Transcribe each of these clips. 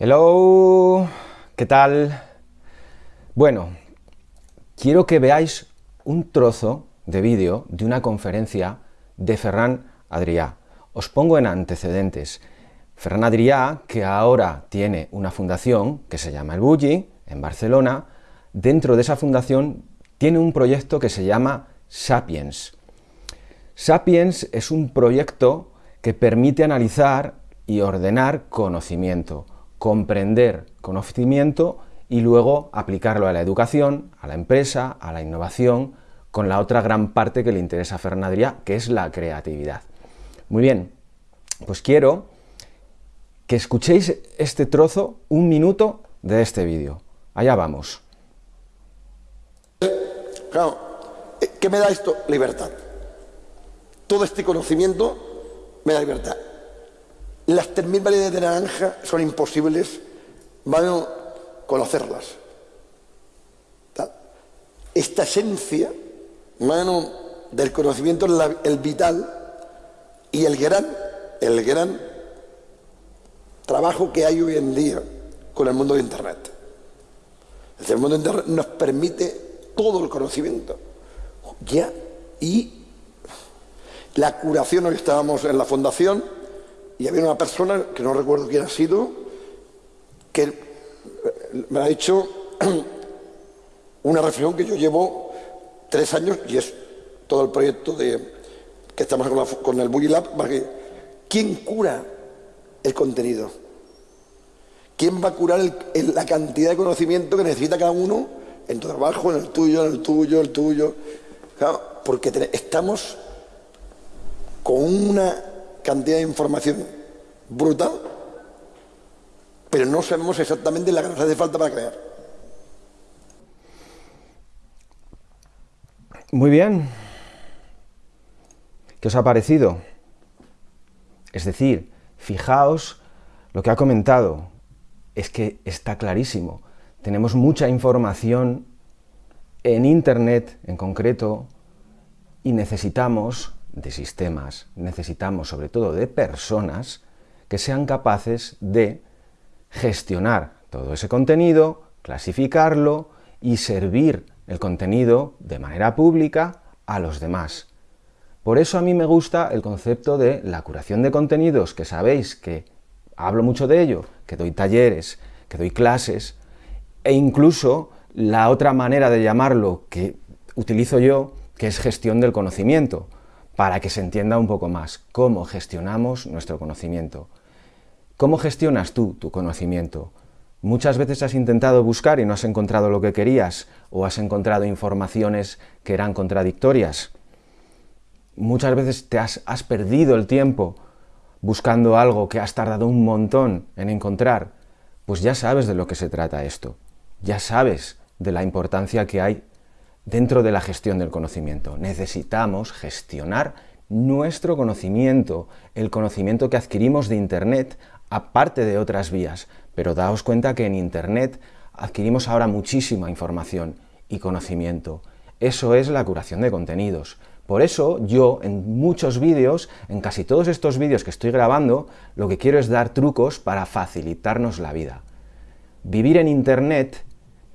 Hello, ¿qué tal? Bueno, quiero que veáis un trozo de vídeo de una conferencia de Ferran Adrià. Os pongo en antecedentes. Ferran Adrià, que ahora tiene una fundación que se llama El Bulli, en Barcelona, dentro de esa fundación tiene un proyecto que se llama Sapiens. Sapiens es un proyecto que permite analizar y ordenar conocimiento comprender conocimiento y luego aplicarlo a la educación, a la empresa, a la innovación, con la otra gran parte que le interesa a Fernandria, que es la creatividad. Muy bien, pues quiero que escuchéis este trozo, un minuto de este vídeo. Allá vamos. Claro, ¿qué me da esto? Libertad. Todo este conocimiento me da libertad. Las 3.000 variedades de naranja son imposibles, van a conocerlas. Esta esencia, mano, del conocimiento el vital y el gran, el gran trabajo que hay hoy en día con el mundo de Internet. el mundo de Internet nos permite todo el conocimiento. Ya, y la curación, hoy estábamos en la fundación, y había una persona, que no recuerdo quién ha sido, que me ha hecho una reflexión que yo llevo tres años y es todo el proyecto de que estamos con, el Boogie Lab, ¿quién cura el contenido? ¿Quién va a curar la cantidad de conocimiento que necesita cada uno en tu trabajo, en el tuyo, en el tuyo, en el tuyo? porque estamos con una cantidad de información brutal, pero no sabemos exactamente la que nos hace falta para crear. Muy bien. ¿Qué os ha parecido? Es decir, fijaos lo que ha comentado. Es que está clarísimo. Tenemos mucha información en Internet en concreto y necesitamos de sistemas, necesitamos sobre todo de personas que sean capaces de gestionar todo ese contenido, clasificarlo y servir el contenido de manera pública a los demás. Por eso a mí me gusta el concepto de la curación de contenidos, que sabéis que hablo mucho de ello, que doy talleres, que doy clases, e incluso la otra manera de llamarlo que utilizo yo, que es gestión del conocimiento, para que se entienda un poco más cómo gestionamos nuestro conocimiento. ¿Cómo gestionas tú tu conocimiento? Muchas veces has intentado buscar y no has encontrado lo que querías, o has encontrado informaciones que eran contradictorias. Muchas veces te has, has perdido el tiempo buscando algo que has tardado un montón en encontrar. Pues ya sabes de lo que se trata esto. Ya sabes de la importancia que hay dentro de la gestión del conocimiento. Necesitamos gestionar nuestro conocimiento, el conocimiento que adquirimos de Internet, aparte de otras vías. Pero daos cuenta que en Internet adquirimos ahora muchísima información y conocimiento. Eso es la curación de contenidos. Por eso yo en muchos vídeos, en casi todos estos vídeos que estoy grabando, lo que quiero es dar trucos para facilitarnos la vida. Vivir en Internet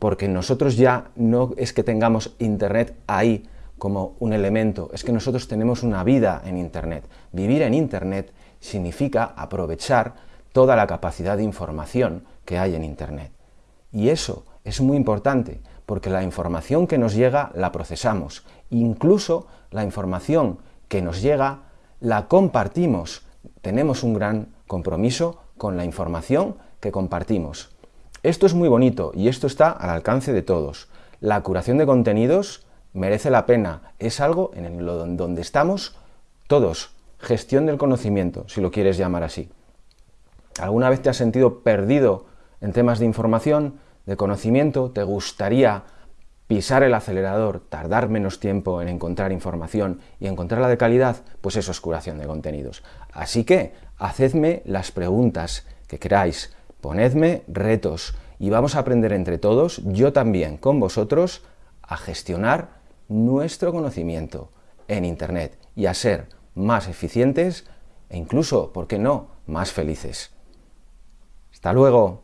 porque nosotros ya no es que tengamos Internet ahí como un elemento, es que nosotros tenemos una vida en Internet. Vivir en Internet significa aprovechar toda la capacidad de información que hay en Internet. Y eso es muy importante, porque la información que nos llega la procesamos, incluso la información que nos llega la compartimos. Tenemos un gran compromiso con la información que compartimos. Esto es muy bonito y esto está al alcance de todos. La curación de contenidos merece la pena, es algo en donde estamos todos. Gestión del conocimiento, si lo quieres llamar así. ¿Alguna vez te has sentido perdido en temas de información, de conocimiento? ¿Te gustaría pisar el acelerador, tardar menos tiempo en encontrar información y encontrarla de calidad? Pues eso es curación de contenidos. Así que, hacedme las preguntas que queráis, Ponedme retos y vamos a aprender entre todos, yo también con vosotros, a gestionar nuestro conocimiento en Internet y a ser más eficientes e incluso, ¿por qué no?, más felices. ¡Hasta luego!